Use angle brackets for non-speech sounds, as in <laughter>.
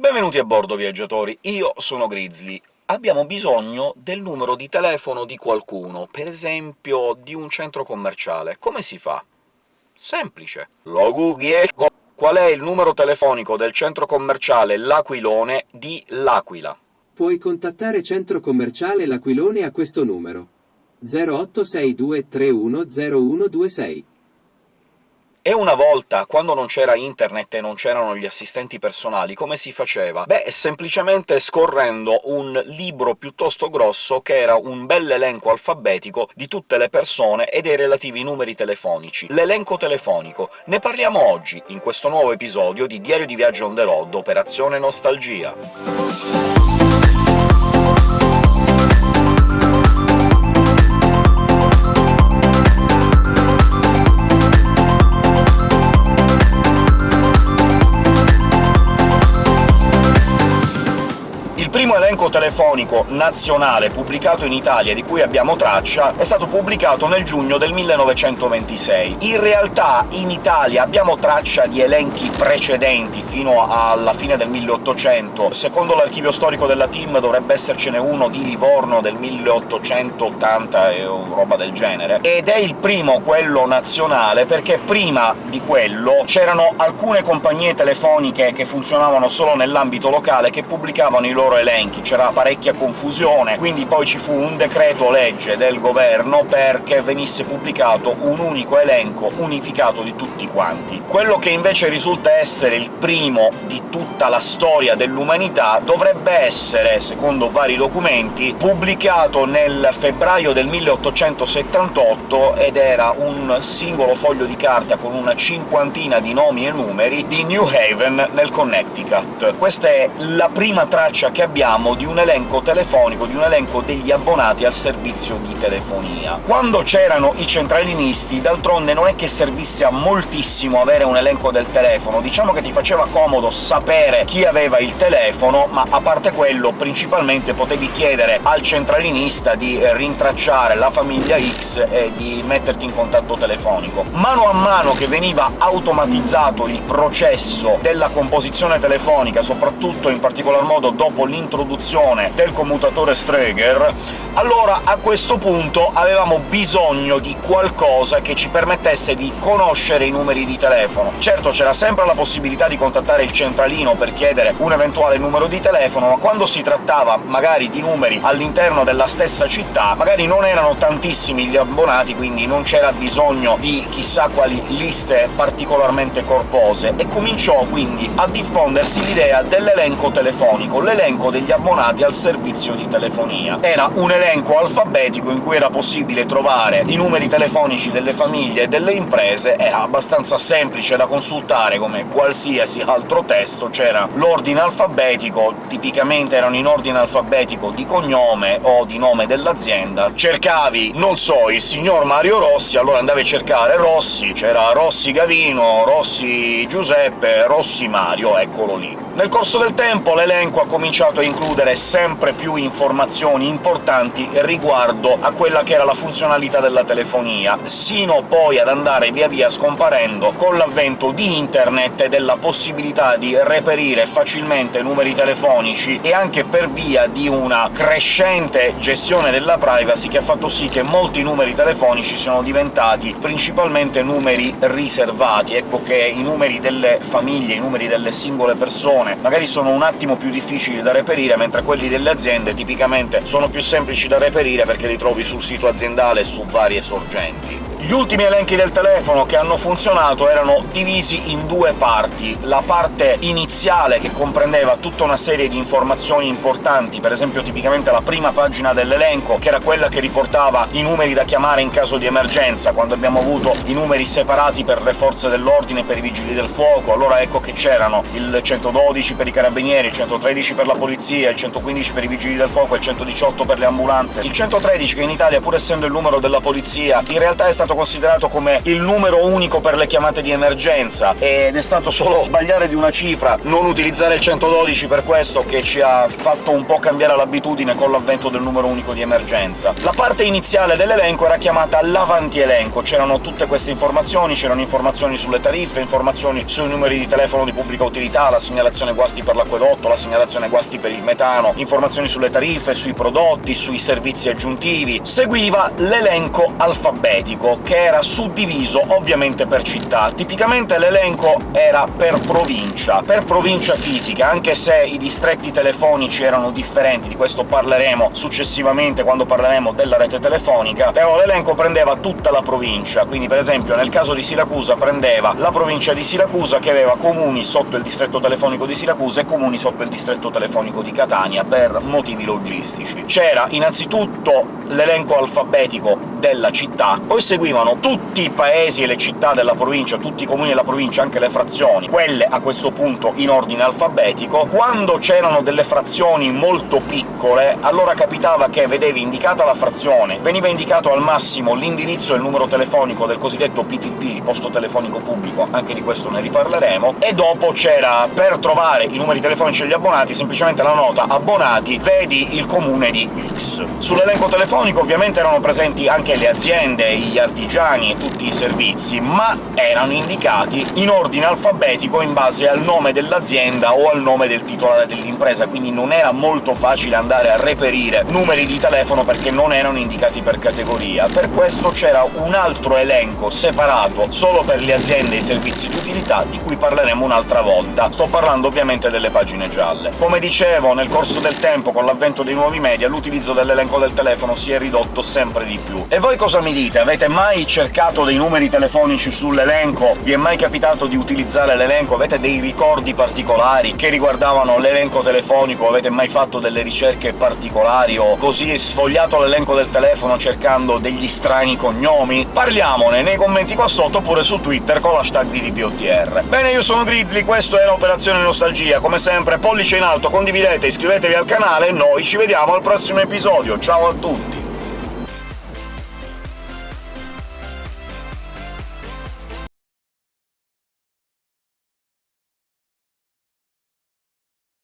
Benvenuti a bordo, viaggiatori! Io sono Grizzly. Abbiamo bisogno del numero di telefono di qualcuno, per esempio di un centro commerciale. Come si fa? Semplice. Lo googlie Qual è il numero telefonico del centro commerciale L'Aquilone di L'Aquila? Puoi contattare centro commerciale L'Aquilone a questo numero. 0862310126. E una volta, quando non c'era internet e non c'erano gli assistenti personali, come si faceva? Beh, semplicemente scorrendo un libro piuttosto grosso, che era un bell'elenco alfabetico di tutte le persone e dei relativi numeri telefonici. L'elenco telefonico. Ne parliamo oggi, in questo nuovo episodio di Diario di Viaggio on the road, Operazione Nostalgia. Telefonico nazionale pubblicato in Italia di cui abbiamo traccia è stato pubblicato nel giugno del 1926. In realtà in Italia abbiamo traccia di elenchi precedenti, fino alla fine del 1800. Secondo l'archivio storico della TIM dovrebbe essercene uno di Livorno del 1880 e roba del genere, ed è il primo quello nazionale perché prima di quello c'erano alcune compagnie telefoniche che funzionavano solo nell'ambito locale che pubblicavano i loro elenchi, c'era parecchia confusione, quindi poi ci fu un decreto-legge del governo perché venisse pubblicato un unico elenco unificato di tutti quanti. Quello che invece risulta essere il primo di tutta la storia dell'umanità dovrebbe essere, secondo vari documenti, pubblicato nel febbraio del 1878, ed era un singolo foglio di carta con una cinquantina di nomi e numeri di New Haven, nel Connecticut. Questa è la prima traccia che abbiamo di un elenco telefonico, di un elenco degli abbonati al servizio di telefonia. Quando c'erano i centralinisti, d'altronde non è che servisse a moltissimo avere un elenco del telefono, diciamo che ti faceva comodo sapere chi aveva il telefono, ma a parte quello principalmente potevi chiedere al centralinista di rintracciare la famiglia X e di metterti in contatto telefonico. Mano a mano che veniva automatizzato il processo della composizione telefonica, soprattutto in particolar modo dopo l'introduzione l'introduzione del commutatore Streger, allora a questo punto avevamo bisogno di qualcosa che ci permettesse di conoscere i numeri di telefono. Certo, c'era sempre la possibilità di contattare il centralino per chiedere un eventuale numero di telefono, ma quando si trattava magari di numeri all'interno della stessa città, magari non erano tantissimi gli abbonati, quindi non c'era bisogno di chissà quali liste particolarmente corpose, e cominciò quindi a diffondersi l'idea dell'elenco telefonico, l'elenco degli abbonati al servizio di telefonia. Era un elenco alfabetico in cui era possibile trovare i numeri telefonici delle famiglie e delle imprese, era abbastanza semplice da consultare come qualsiasi altro testo, c'era l'ordine alfabetico, tipicamente erano in ordine alfabetico di cognome o di nome dell'azienda, cercavi, non so, il signor Mario Rossi, allora andavi a cercare Rossi, c'era Rossi Gavino, Rossi Giuseppe, Rossi Mario, eccolo lì. Nel corso del tempo l'elenco ha cominciato a includere sempre più informazioni importanti riguardo a quella che era la funzionalità della telefonia, sino poi ad andare via via scomparendo con l'avvento di internet e della possibilità di reperire facilmente numeri telefonici, e anche per via di una crescente gestione della privacy che ha fatto sì che molti numeri telefonici siano diventati principalmente numeri riservati. Ecco che i numeri delle famiglie, i numeri delle singole persone magari sono un attimo più difficili da reperire, mentre quelli delle aziende tipicamente sono più semplici da reperire perché li trovi sul sito aziendale e su varie sorgenti. Gli ultimi elenchi del telefono che hanno funzionato erano divisi in due parti. La parte iniziale, che comprendeva tutta una serie di informazioni importanti, per esempio tipicamente la prima pagina dell'elenco, che era quella che riportava i numeri da chiamare in caso di emergenza, quando abbiamo avuto i numeri separati per le forze dell'ordine per i vigili del fuoco, allora ecco che c'erano il 112 per i carabinieri, il 113 per la polizia, il 115 per i vigili del fuoco il 118 per le ambulanze. Il 113, che in Italia, pur essendo il numero della polizia, in realtà è stato stato considerato come il numero unico per le chiamate di emergenza, ed è stato solo <laughs> sbagliare di una cifra, non utilizzare il 112 per questo che ci ha fatto un po' cambiare l'abitudine con l'avvento del numero unico di emergenza. La parte iniziale dell'elenco era chiamata l'avanti-elenco, c'erano tutte queste informazioni, c'erano informazioni sulle tariffe, informazioni sui numeri di telefono di pubblica utilità, la segnalazione guasti per l'acquedotto, la segnalazione guasti per il metano, informazioni sulle tariffe, sui prodotti, sui servizi aggiuntivi. Seguiva l'elenco alfabetico, che era suddiviso ovviamente per città. Tipicamente l'elenco era per provincia, per provincia fisica, anche se i distretti telefonici erano differenti, di questo parleremo successivamente quando parleremo della rete telefonica, però l'elenco prendeva tutta la provincia, quindi per esempio nel caso di Siracusa prendeva la provincia di Siracusa, che aveva comuni sotto il distretto telefonico di Siracusa e comuni sotto il distretto telefonico di Catania, per motivi logistici. C'era innanzitutto l'elenco alfabetico della città, poi seguivano tutti i paesi e le città della provincia, tutti i comuni della provincia, anche le frazioni, quelle a questo punto in ordine alfabetico. Quando c'erano delle frazioni molto piccole, allora capitava che vedevi indicata la frazione, veniva indicato al massimo l'indirizzo e il numero telefonico del cosiddetto PTP, posto telefonico pubblico, anche di questo ne riparleremo, e dopo c'era, per trovare i numeri telefonici degli abbonati, semplicemente la nota «abbonati, vedi il comune di X». Sull'elenco telefonico ovviamente erano presenti anche le aziende, gli artigiani e tutti i servizi, ma erano indicati in ordine alfabetico in base al nome dell'azienda o al nome del titolare dell'impresa, quindi non era molto facile andare a reperire numeri di telefono perché non erano indicati per categoria. Per questo c'era un altro elenco separato solo per le aziende e i servizi di utilità, di cui parleremo un'altra volta. Sto parlando ovviamente delle pagine gialle. Come dicevo, nel corso del tempo, con l'avvento dei nuovi media, l'utilizzo dell'elenco del telefono si è ridotto sempre di più. E voi cosa mi dite? Avete mai cercato dei numeri telefonici sull'elenco? Vi è mai capitato di utilizzare l'elenco? Avete dei ricordi particolari che riguardavano l'elenco telefonico? Avete mai fatto delle ricerche particolari o così sfogliato l'elenco del telefono cercando degli strani cognomi? Parliamone nei commenti qua sotto oppure su Twitter con l'hashtag di DPOTR. Bene, io sono Grizzly, questo era Operazione Nostalgia. Come sempre, pollice in alto, condividete, iscrivetevi al canale e noi ci vediamo al prossimo episodio. Ciao a tutti!